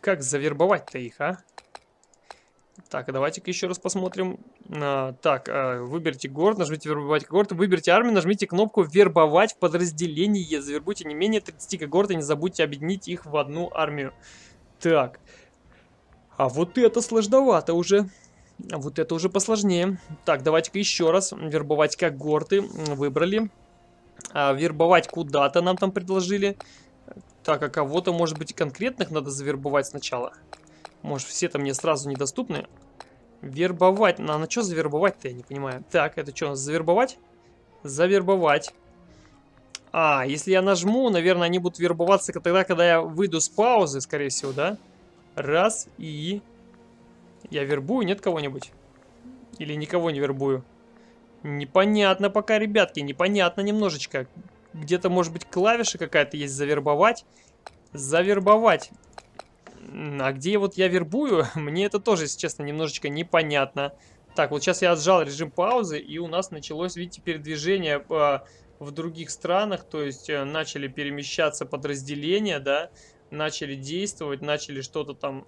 Как завербовать-то их, а? Так, давайте-ка еще раз посмотрим. А, так, а, выберите город, нажмите вербовать город, выберите армию, нажмите кнопку вербовать в подразделение. Завербуйте не менее 30 когорт и не забудьте объединить их в одну армию. Так, а вот это сложновато уже. А вот это уже посложнее. Так, давайте-ка еще раз. Вербовать когорты. Выбрали. А, вербовать куда-то нам там предложили. Так, а кого-то, может быть, конкретных надо завербовать сначала. Может, все-то мне сразу недоступны. Вербовать. Ну, а на что завербовать-то, я не понимаю. Так, это что, завербовать? Завербовать. А, если я нажму, наверное, они будут вербоваться тогда, когда я выйду с паузы, скорее всего, да? Раз и... Я вербую, нет кого-нибудь? Или никого не вербую? Непонятно пока, ребятки, непонятно немножечко. Где-то, может быть, клавиша какая-то есть завербовать. Завербовать. А где вот я вербую, мне это тоже, если честно, немножечко непонятно. Так, вот сейчас я отжал режим паузы, и у нас началось, видите, передвижение э, в других странах. То есть э, начали перемещаться подразделения, да, начали действовать, начали что-то там,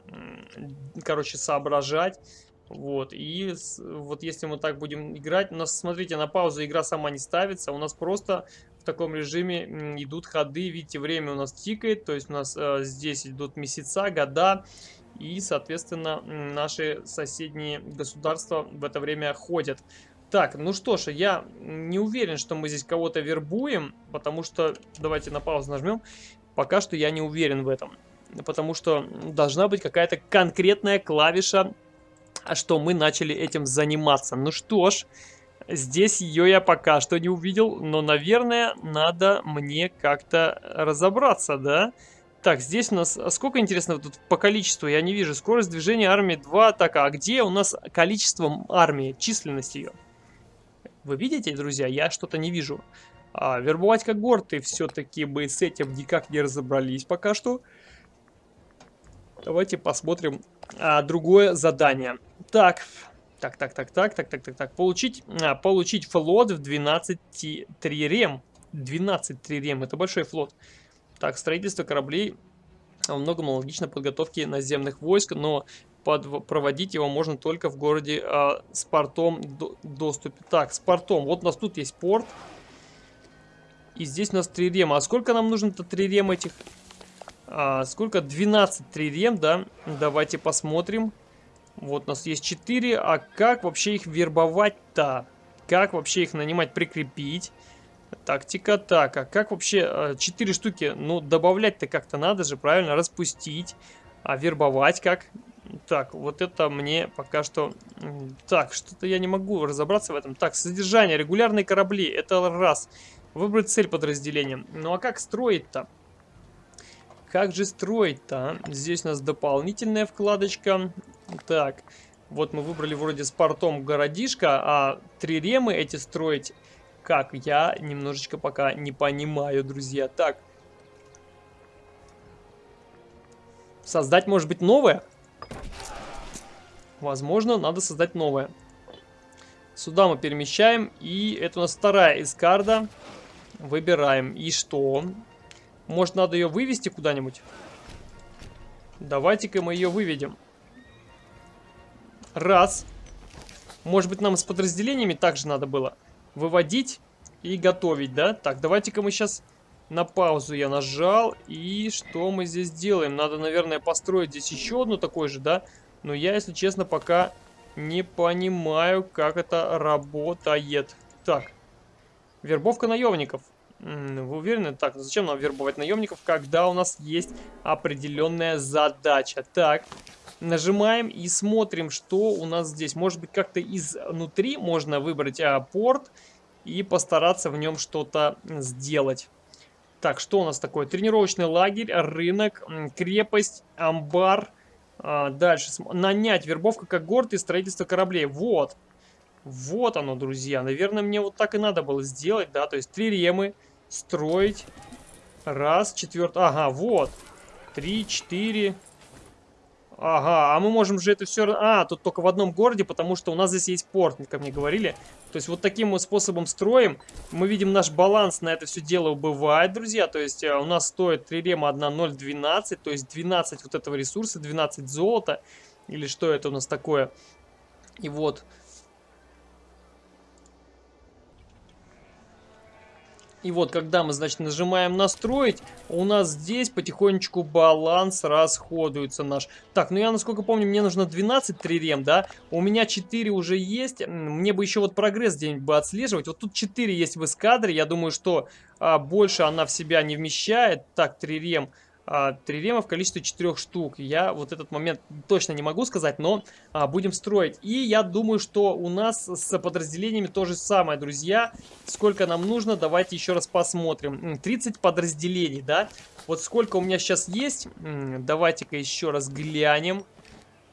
короче, соображать. Вот, и вот если мы так будем играть, у нас, смотрите, на паузу игра сама не ставится, у нас просто таком режиме идут ходы, видите, время у нас тикает, то есть у нас э, здесь идут месяца, года, и, соответственно, наши соседние государства в это время ходят. Так, ну что ж, я не уверен, что мы здесь кого-то вербуем, потому что, давайте на паузу нажмем, Пока что я не уверен в этом. Потому что должна быть какая-то конкретная клавиша, что мы начали этим заниматься. Ну что ж, здесь ее я пока что не увидел. Но, наверное, надо мне как-то разобраться, да? Так, здесь у нас... А сколько, интересно, тут по количеству? Я не вижу. Скорость движения армии 2. Так, а где у нас количество армии? Численность ее? Вы видите, друзья? Я что-то не вижу. А, вербовать когорты все-таки бы с этим никак не разобрались пока что. Давайте посмотрим а, другое задание. Так, так, так, так, так, так, так, так, так. Получить, а, получить флот в 12 трирем. 12 трирем, это большой флот. Так, строительство кораблей во многом аналогично подготовке наземных войск, но под, проводить его можно только в городе а, с портом до, доступе. Так, с портом. Вот у нас тут есть порт. И здесь у нас трирема. А сколько нам нужно-то трирем этих? А, сколько? 12 трирем, да? Давайте посмотрим. Вот у нас есть 4. А как вообще их вербовать-то? Как вообще их нанимать, прикрепить? Тактика так. А как вообще 4 а, штуки? Ну, добавлять-то как-то надо же, правильно? Распустить. А вербовать как? Так, вот это мне пока что... Так, что-то я не могу разобраться в этом. Так, содержание, регулярные корабли. Это раз. Выбрать цель подразделения. Ну а как строить-то? Как же строить-то? А? Здесь у нас дополнительная вкладочка. Так, вот мы выбрали вроде с портом городишко, а триремы эти строить как? Я немножечко пока не понимаю, друзья. Так. Создать, может быть, новое? Возможно, надо создать новое. Сюда мы перемещаем. И это у нас вторая эскарда. Выбираем. И что? Может, надо ее вывести куда-нибудь? Давайте-ка мы ее выведем. Раз. Может быть, нам с подразделениями также надо было выводить и готовить, да? Так, давайте-ка мы сейчас на паузу я нажал. И что мы здесь делаем? Надо, наверное, построить здесь еще одну такой же, да? Но я, если честно, пока не понимаю, как это работает. Так, Вербовка наемников. Вы уверены? Так, ну зачем нам вербовать наемников, когда у нас есть определенная задача? Так, нажимаем и смотрим, что у нас здесь. Может быть, как-то изнутри можно выбрать а, порт и постараться в нем что-то сделать. Так, что у нас такое? Тренировочный лагерь, рынок, крепость, амбар. А, дальше. Нанять, вербовка когорт и строительство кораблей. Вот. Вот оно, друзья. Наверное, мне вот так и надо было сделать, да. То есть три ремы строить. Раз, четвертый. Ага, вот. Три, четыре. Ага, а мы можем же это все... А, тут только в одном городе, потому что у нас здесь есть порт, как мне говорили. То есть вот таким вот способом строим. Мы видим наш баланс на это все дело убывает, друзья. То есть а, у нас стоит 3 рема 1,012, то есть 12 вот этого ресурса, 12 золота. Или что это у нас такое? И вот И вот, когда мы, значит, нажимаем настроить, у нас здесь потихонечку баланс расходуется наш. Так, ну я, насколько помню, мне нужно 12 трирем, да? У меня 4 уже есть. Мне бы еще вот прогресс где-нибудь бы отслеживать. Вот тут 4 есть в эскадре. Я думаю, что а, больше она в себя не вмещает. Так, трирем. рем трирема в количестве 4 штук. Я вот этот момент точно не могу сказать, но а, будем строить. И я думаю, что у нас с подразделениями то же самое, друзья. Сколько нам нужно, давайте еще раз посмотрим. 30 подразделений, да? Вот сколько у меня сейчас есть, давайте-ка еще раз глянем.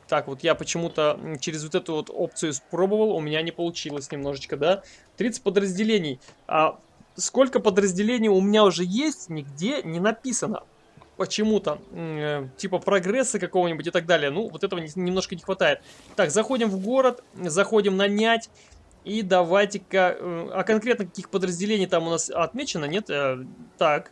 Так, вот я почему-то через вот эту вот опцию спробовал, у меня не получилось немножечко, да? 30 подразделений. А сколько подразделений у меня уже есть, нигде не написано почему-то, э, типа прогресса какого-нибудь и так далее. Ну, вот этого не, немножко не хватает. Так, заходим в город, заходим нанять. И давайте-ка... Э, а конкретно каких подразделений там у нас отмечено, нет? Э, так.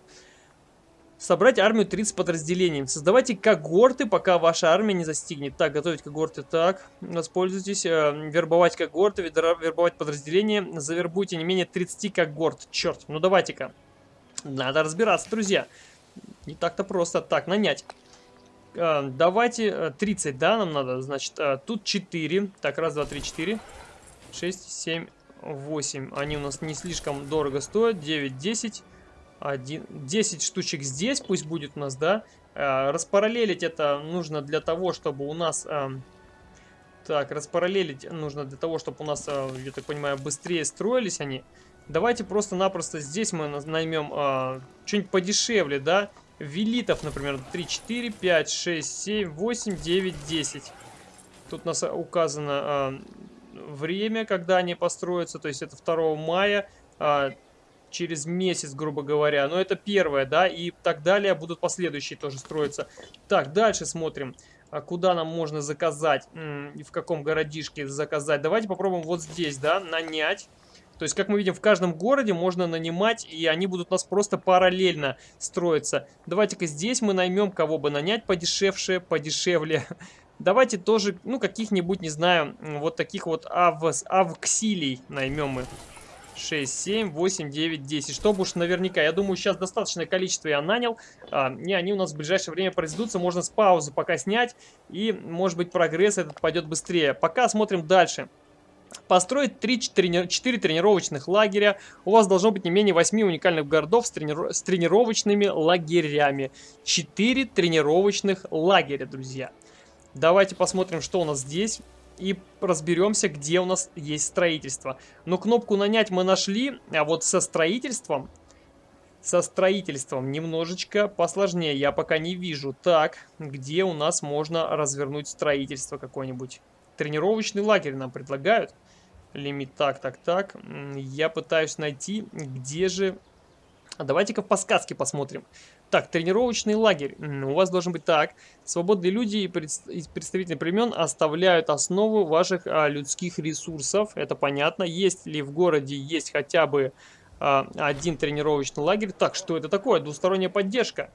Собрать армию 30 подразделений. Создавайте когорты, пока ваша армия не застигнет. Так, готовить когорты. Так, воспользуйтесь. Э, вербовать когорты, вербовать подразделения. Завербуйте не менее 30 когорт. Черт, ну давайте-ка. Надо разбираться, друзья. Друзья. Не так-то просто. Так, нанять. Э, давайте 30, э, да, нам надо. Значит, э, тут 4. Так, раз, два, три, четыре. 6, 7, 8. Они у нас не слишком дорого стоят. 9, 10. 1, 10 штучек здесь пусть будет у нас, да. Распараллелить это нужно для того, чтобы у нас... Так, распараллелить нужно для того, чтобы у нас, я так понимаю, быстрее строились они. Давайте просто-напросто здесь мы наймем что-нибудь подешевле, да. Велитов, например, 3, 4, 5, 6, 7, 8, 9, 10. Тут у нас указано э, время, когда они построятся, то есть это 2 мая, э, через месяц, грубо говоря. Но это первое, да, и так далее будут последующие тоже строиться. Так, дальше смотрим. А куда нам можно заказать, и в каком городишке заказать. Давайте попробуем вот здесь, да, нанять. То есть, как мы видим, в каждом городе можно нанимать, и они будут у нас просто параллельно строиться. Давайте-ка здесь мы наймем кого бы нанять подешевше, подешевле. Давайте тоже, ну, каких-нибудь, не знаю, вот таких вот авс, авксилий наймем мы. 6, 7, 8, 9, 10. Чтобы уж наверняка, я думаю, сейчас достаточное количество я нанял. А, и они у нас в ближайшее время произведутся. Можно с паузы пока снять. И, может быть, прогресс этот пойдет быстрее. Пока смотрим дальше. Построить 3-4 тренировочных лагеря. У вас должно быть не менее 8 уникальных городов с, трени с тренировочными лагерями. 4 тренировочных лагеря, друзья. Давайте посмотрим, что у нас здесь. И разберемся, где у нас есть строительство. Но кнопку нанять мы нашли, а вот со строительством... Со строительством немножечко посложнее, я пока не вижу. Так, где у нас можно развернуть строительство какое-нибудь? Тренировочный лагерь нам предлагают. Лимит так, так, так. Я пытаюсь найти, где же... А давайте-ка по сказке посмотрим. Так, тренировочный лагерь. У вас должен быть так. Свободные люди и представители племен оставляют основу ваших а, людских ресурсов. Это понятно. Есть ли в городе есть хотя бы а, один тренировочный лагерь? Так, что это такое? Двусторонняя поддержка.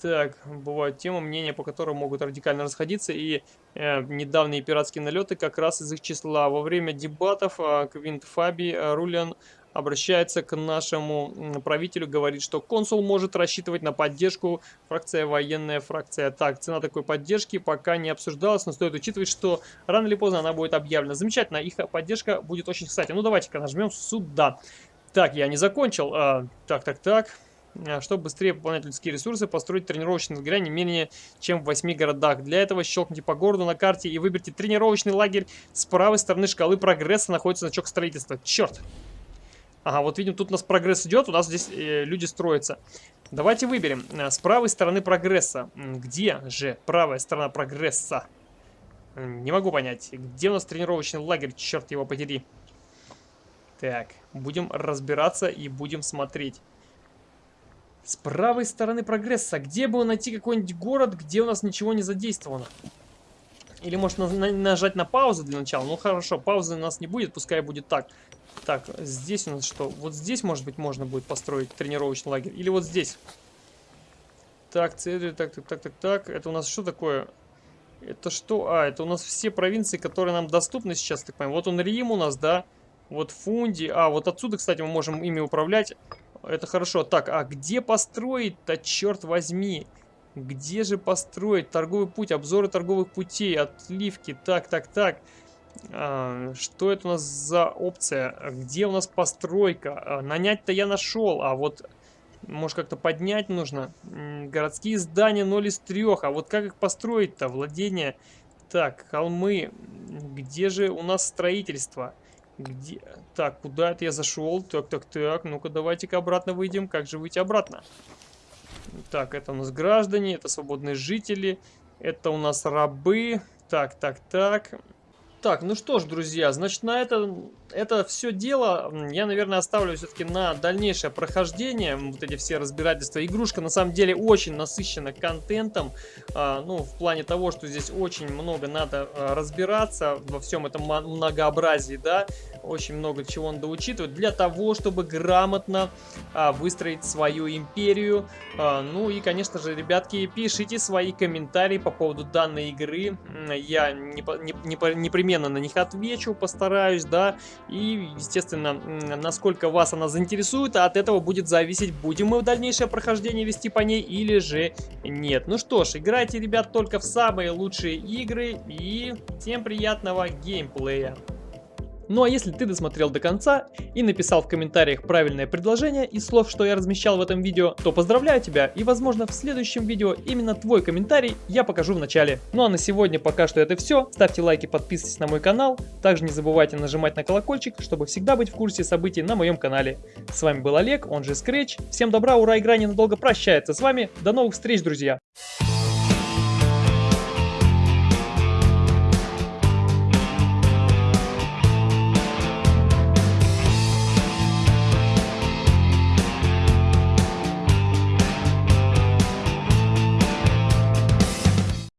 Так, бывают темы, мнения по которым могут радикально расходиться, и э, недавние пиратские налеты как раз из их числа. Во время дебатов э, Квинт Фаби э, Рулиан обращается к нашему правителю, говорит, что консул может рассчитывать на поддержку, фракция военная, фракция так. Цена такой поддержки пока не обсуждалась, но стоит учитывать, что рано или поздно она будет объявлена. Замечательно, их поддержка будет очень кстати. Ну давайте-ка нажмем сюда. Так, я не закончил. А, так, так, так. А, чтобы быстрее пополнять людские ресурсы, построить тренировочный лагерь не менее чем в 8 городах. Для этого щелкните по городу на карте и выберите тренировочный лагерь. С правой стороны шкалы прогресса находится значок строительства. Черт! Ага, вот видим, тут у нас прогресс идет, у нас здесь э, люди строятся. Давайте выберем. Э, с правой стороны прогресса. Где же правая сторона прогресса? Не могу понять. Где у нас тренировочный лагерь? Черт его подери. Так, будем разбираться и будем смотреть. С правой стороны прогресса. Где бы найти какой-нибудь город, где у нас ничего не задействовано? Или может на на нажать на паузу для начала? Ну хорошо, паузы у нас не будет, пускай будет так. Так, здесь у нас что? Вот здесь, может быть, можно будет построить тренировочный лагерь. Или вот здесь. Так, цель, так, так, так, так, так. Это у нас что такое? Это что? А, это у нас все провинции, которые нам доступны сейчас, так понимаю. Вот он Рим у нас, да? Вот Фунди. А, вот отсюда, кстати, мы можем ими управлять. Это хорошо. Так, а где построить-то, черт возьми? Где же построить торговый путь? Обзоры торговых путей, отливки. Так, так, так. А, что это у нас за опция? Где у нас постройка? А, Нанять-то я нашел, а вот... Может как-то поднять нужно. Городские здания 0 из 3. А вот как их построить-то? Владение. Так, холмы. Где же у нас строительство? Где? Так, куда это я зашел? Так, так, так. Ну-ка, давайте-ка обратно выйдем. Как же выйти обратно? Так, это у нас граждане, это свободные жители, это у нас рабы. Так, так, так. Так, ну что ж, друзья, значит, на это, это все дело я, наверное, оставлю все-таки на дальнейшее прохождение. Вот эти все разбирательства. Игрушка, на самом деле, очень насыщена контентом. А, ну, в плане того, что здесь очень много надо а, разбираться во всем этом многообразии, да. Очень много чего надо учитывать для того, чтобы грамотно а, выстроить свою империю. Ну и, конечно же, ребятки, пишите свои комментарии по поводу данной игры. Я не, не, не, непременно на них отвечу, постараюсь, да. И, естественно, насколько вас она заинтересует, от этого будет зависеть, будем мы в дальнейшее прохождение вести по ней или же нет. Ну что ж, играйте, ребят, только в самые лучшие игры и всем приятного геймплея. Ну а если ты досмотрел до конца и написал в комментариях правильное предложение из слов, что я размещал в этом видео, то поздравляю тебя и возможно в следующем видео именно твой комментарий я покажу в начале. Ну а на сегодня пока что это все. Ставьте лайки, подписывайтесь на мой канал. Также не забывайте нажимать на колокольчик, чтобы всегда быть в курсе событий на моем канале. С вами был Олег, он же Scratch. Всем добра, ура, игра ненадолго прощается с вами. До новых встреч, друзья!